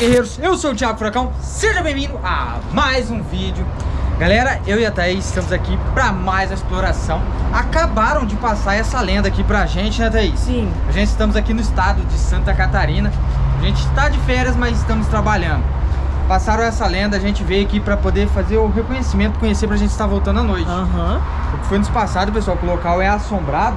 Guerreiros, eu sou o Thiago Furacão, seja bem-vindo a mais um vídeo. Galera, eu e a Thaís estamos aqui para mais uma exploração. Acabaram de passar essa lenda aqui pra gente, né Thaís? Sim. A gente estamos aqui no estado de Santa Catarina. A gente está de férias, mas estamos trabalhando. Passaram essa lenda, a gente veio aqui para poder fazer o reconhecimento, conhecer pra gente estar voltando à noite. Uhum. Foi nos passado, pessoal, que o local é assombrado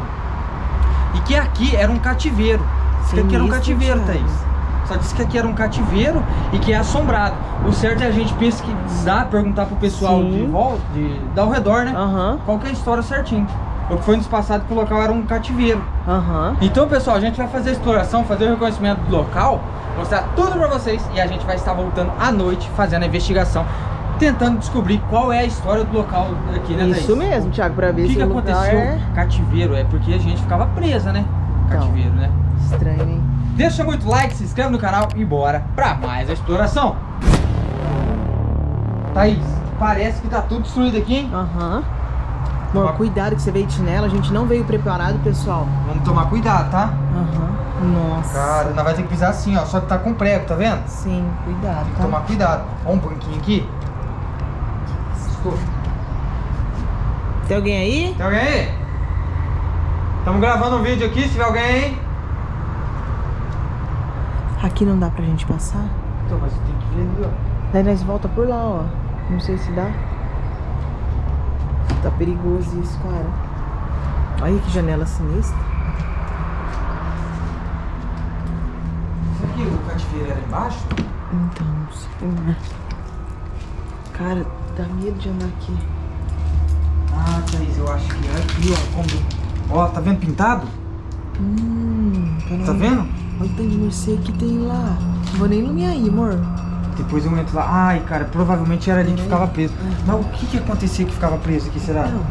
E que aqui era um cativeiro. Sim, que aqui era um cativeiro, Thaís só disse que aqui era um cativeiro e que é assombrado. O certo é a gente pesquisar, perguntar pro pessoal de volta, de, de ao redor, né? Uhum. Qual que é a história certinho. O que foi nos passado que o local era um cativeiro. Uhum. Então, pessoal, a gente vai fazer a exploração, fazer o reconhecimento do local, mostrar tudo pra vocês e a gente vai estar voltando à noite fazendo a investigação tentando descobrir qual é a história do local aqui, né, Isso mesmo, Thiago, pra ver o que se que aconteceu. É... Cativeiro, é porque a gente ficava presa, né? Então, cativeiro, né? Estranho, hein? Deixa muito like, se inscreve no canal e bora pra mais a exploração. Thaís, parece que tá tudo destruído aqui, hein? Aham. Uhum. Amor, cuidado que você veio de chinelo, a gente não veio preparado, pessoal. Vamos tomar cuidado, tá? Aham. Uhum. Nossa. Cara, nós vai ter que pisar assim, ó, só que tá com prego, tá vendo? Sim, cuidado, Tem que tá? tomar cuidado. Ó um banquinho aqui. Tem alguém aí? Tem alguém aí? Estamos gravando um vídeo aqui, se tiver alguém aí. Aqui não dá pra gente passar? Então, mas tem que ver ali, ó. Daí nós volta por lá, ó. Não sei se dá. Tá perigoso isso, cara. Olha que janela sinistra. Será que o cativeiro era embaixo? Então, não sei. Né? Cara, dá medo de andar aqui. Ah, Thaís, eu acho que é aqui, ó. Como... Ó, tá vendo pintado? Hum, tá vendo? Olha o tanto de mercê que tem lá. Não vou nem iluminar aí, amor. Depois eu entro lá. Ai, cara, provavelmente era ali que ficava preso. Mas o que que acontecia que ficava preso aqui, será? Não.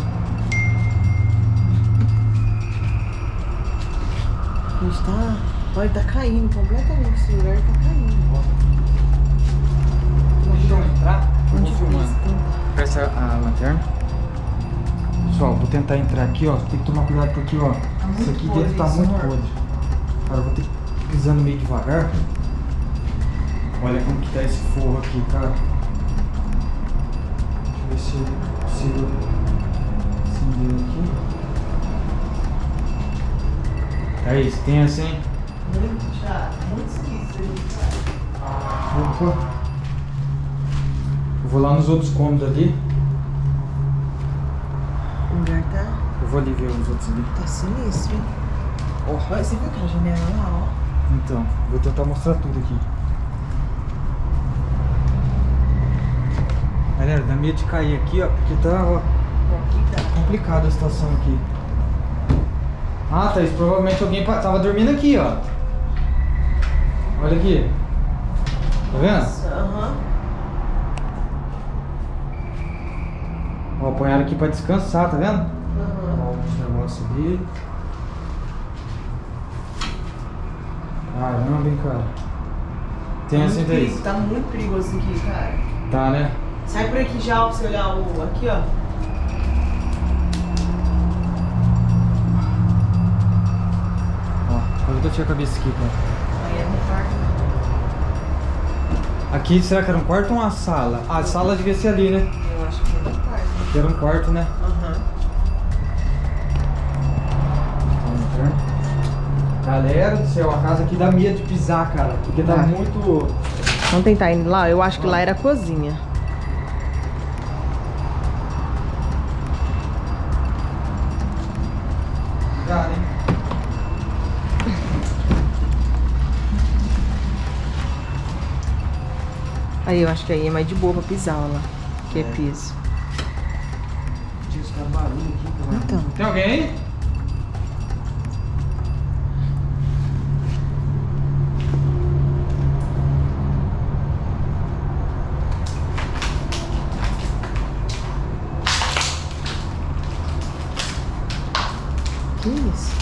A gente tá... Olha, tá caindo completamente. Esse lugar tá caindo. Deixa eu entrar. Onde vou filmando. Presta a lanterna. Pessoal, vou tentar entrar aqui, ó. Tem que tomar cuidado porque, ó. Tá isso aqui dentro tá muito podre. Cara, eu vou ter que pisando meio devagar. Olha como que tá esse forro aqui, cara. Deixa eu ver se eu consigo acender aqui. É isso, tem assim? Muito chato, muito esquisito. Opa. Eu vou lá nos outros cômodos ali. O lugar tá... Eu vou ali ver os outros ali. Tá sinistro, hein? Oh, você viu aquela janela lá, ó? Então, vou tentar mostrar tudo aqui. Galera, dá medo de cair aqui, ó, porque tá, ó, complicada a situação aqui. Ah, Thaís, provavelmente alguém tava dormindo aqui, ó. Olha aqui. Tá vendo? Aham. Ó, apanharam aqui pra descansar, tá vendo? Aham. Ó, o negócio ali. Caramba, hein, cara. Tem tá assim daí. Tá muito perigoso aqui, cara. Tá, né? Sai por aqui já pra você olhar o... Aqui, ó. Ó, quase bati a cabeça aqui, cara. Aí é no quarto. Aqui, será que era um quarto ou uma sala? Ah, a sala devia ser ali, né? Eu acho que era um quarto. Aqui era um quarto, né? Uhum. Galera do céu, a casa aqui dá medo de pisar, cara. Porque tá, muito... Vamos tentar ir lá? Eu acho que lá era a cozinha. Hein? Aí eu acho que aí é mais de boa pra pisar, ó lá. Que é, é piso. Tinha os barulho aqui, cara. Então. Tem alguém aí? Que isso?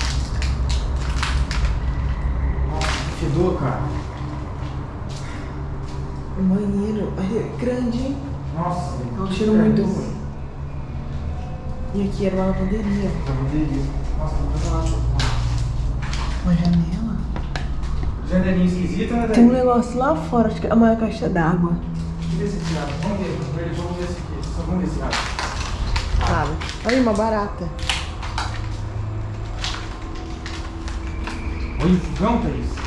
Nossa, que fedor, cara. O banheiro é grande? Nossa, É um cheiro muito ruim. E aqui era uma lavanderia. Lavanderia. Nossa, não lá. Uma janela? Janelinha esquisita, né, Tem um negócio lá fora, acho que é a maior caixa d'água. Eu ver se esse. Vamos ver, vamos ver, vamos esse aqui. Só vamos ver se abre. Sabe? Olha uma barata. Olha o fogão, Thaís.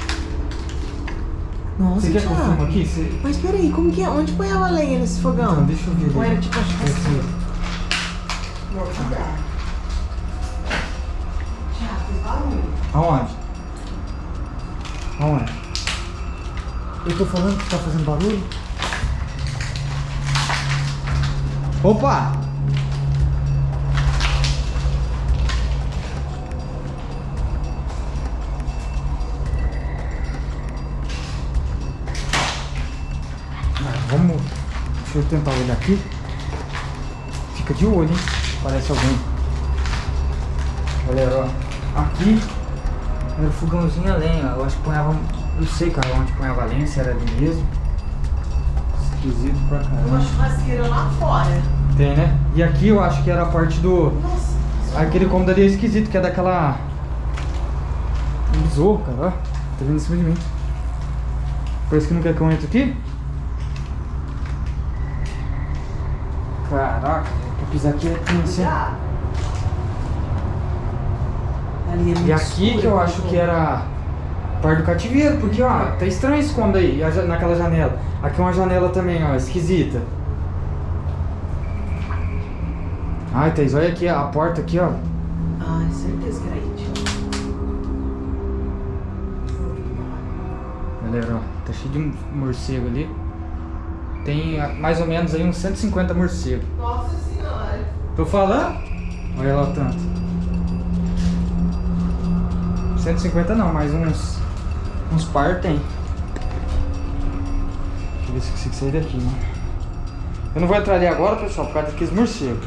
Nossa, Você quer que eu filme aqui? Você... Mas peraí, como que é? Onde ponhava a lenha nesse fogão? Então, deixa eu ver. Ou era tipo a Esse- churrasqueira? Amor, cuidado. Thiago, fez barulho. Aonde? Aonde? Eu tô falando que tá fazendo barulho? Opa! Vamos. Deixa eu tentar olhar aqui. Fica de olho, hein? Parece alguém. Galera, ó. Aqui era o fogãozinho a lenha. Eu acho que ponhava. Não sei, cara, onde ponhava a lenha, se era ali mesmo. Esquisito pra Uma caramba. churrasqueira lá fora. Tem, né? E aqui eu acho que era a parte do. Nossa. Aquele cômodo ali é esquisito, que é daquela. Um besouro, cara, ó. Tá vindo em cima de mim. Parece que não quer que eu entre aqui. Caraca, pra pisar aqui é? Cuidado. Ali é E aqui que eu acho que era parte do cativeiro, porque ó, tá estranho esse cômodo aí, naquela janela. Aqui é uma janela também, ó, esquisita. Ai, Thaís, olha aqui a porta aqui, ó. Ai, certeza que era aí, Thiago. Galera, ó, tá cheio de morcego ali. Tem ah, mais ou menos aí uns 150 morcegos. Nossa senhora. Tô falando? Olha lá o tanto. 150 não, mas uns. Uns par tem. Deixa eu ver se eu consigo sair daqui, mano. Eu não vou entrar ali agora, pessoal, por causa daqueles morcegos.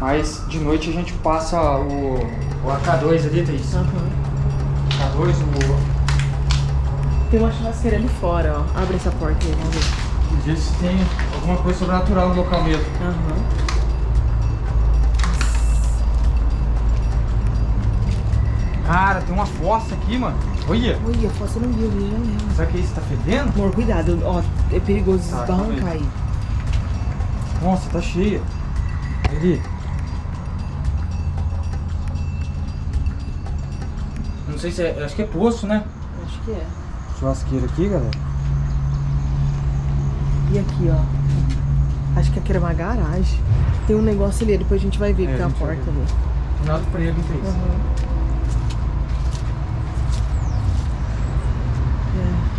Mas de noite a gente passa o, o AK2 ali, Thaís. Aham. AK2, o. Tem uma churrasqueira ali fora, ó. Abre essa porta aí, vamos ver. Ver se tem alguma coisa sobrenatural no local mesmo. Aham. Cara, tem uma fossa aqui, mano. Olha. Olha, você não viu, viu janela. Será que isso tá fedendo? Amor, cuidado, ó. É perigoso Tá, esbarrancar aí. aí. Nossa, tá cheia. Ali. Não sei se é. Acho que é poço, né? Acho que é. Churrasqueira aqui, galera. E aqui, ó. Acho que aqui era uma garagem. Tem um negócio ali, depois a gente vai ver É, que tem a uma porta ali. Final do prego, então isso.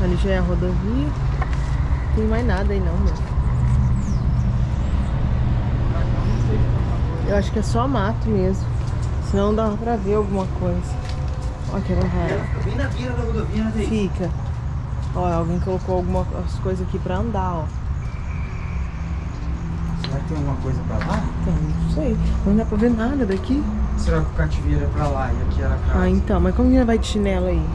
É, ali já é a rodovia. Não tem mais nada aí não, meu. Eu acho que é só mato mesmo. Senão dá pra ver alguma coisa. Ó, que era um raro. Bem na beira da rodovia, né? Fica. Ó, alguém colocou algumas coisas aqui pra andar, ó. Será que tem alguma coisa pra lá? Então, não sei. Não dá pra ver nada daqui. Será que o cativeiro é pra lá e aqui era a casa? Ah, então. Mas como que ela vai de chinelo aí?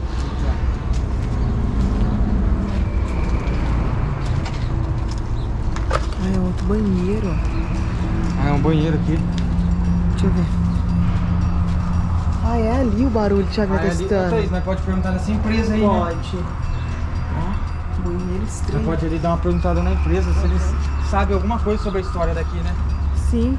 Ah, é outro banheiro. Ah, é um banheiro aqui. Deixa eu ver. Ah, é ali o barulho o Thiago Ah, é ali. Testando. Thaís, nós pode perguntar nessa empresa aí, né? Pode. Ó, banheiro estranho. pode ali dar uma perguntada na empresa se eles sabem alguma coisa sobre a história daqui, né? Sim.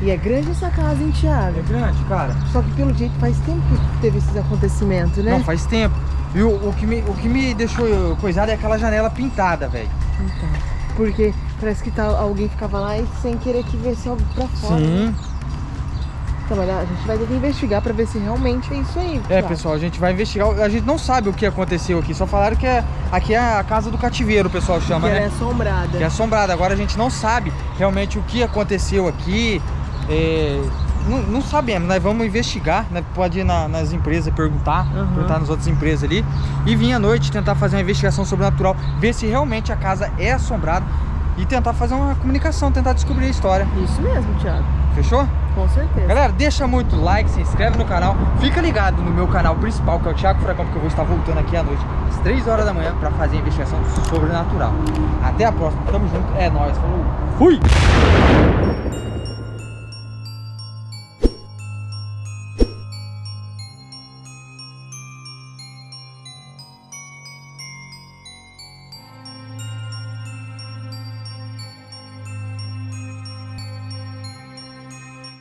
E é grande essa casa, hein, Thiago? É grande, cara. Só que pelo jeito faz tempo que teve esses acontecimentos, né? Não, faz tempo. E o, o que me, o que me deixou coisado é aquela janela pintada, velho. Então, porque parece que tá, alguém ficava lá e sem querer que viesse algo pra fora. né? Sim. Então, mas a gente vai ter que investigar pra ver se realmente é isso aí. É, pessoal, a gente vai investigar. A gente não sabe o que aconteceu aqui. Só falaram que é, aqui é a casa do cativeiro, o pessoal chama, Que né? é assombrada. Que é assombrada. Agora a gente não sabe realmente o que aconteceu aqui. É, não, não sabemos, nós vamos investigar, né? Pode ir na- nas empresas perguntar, Aham. perguntar nas outras empresas ali. E vir à noite tentar fazer uma investigação sobrenatural, ver se realmente a casa é assombrada e tentar fazer uma comunicação, tentar descobrir a história. Isso mesmo, Thiago. Fechou? Com certeza. Galera, deixa muito like, se inscreve no canal, fica ligado no meu canal principal, que é o Thiago Furacão, porque eu vou estar voltando aqui à noite, às 3 horas da manhã, pra fazer a investigação sobrenatural. Até a próxima, tamo junto, é nóis, falou, fui!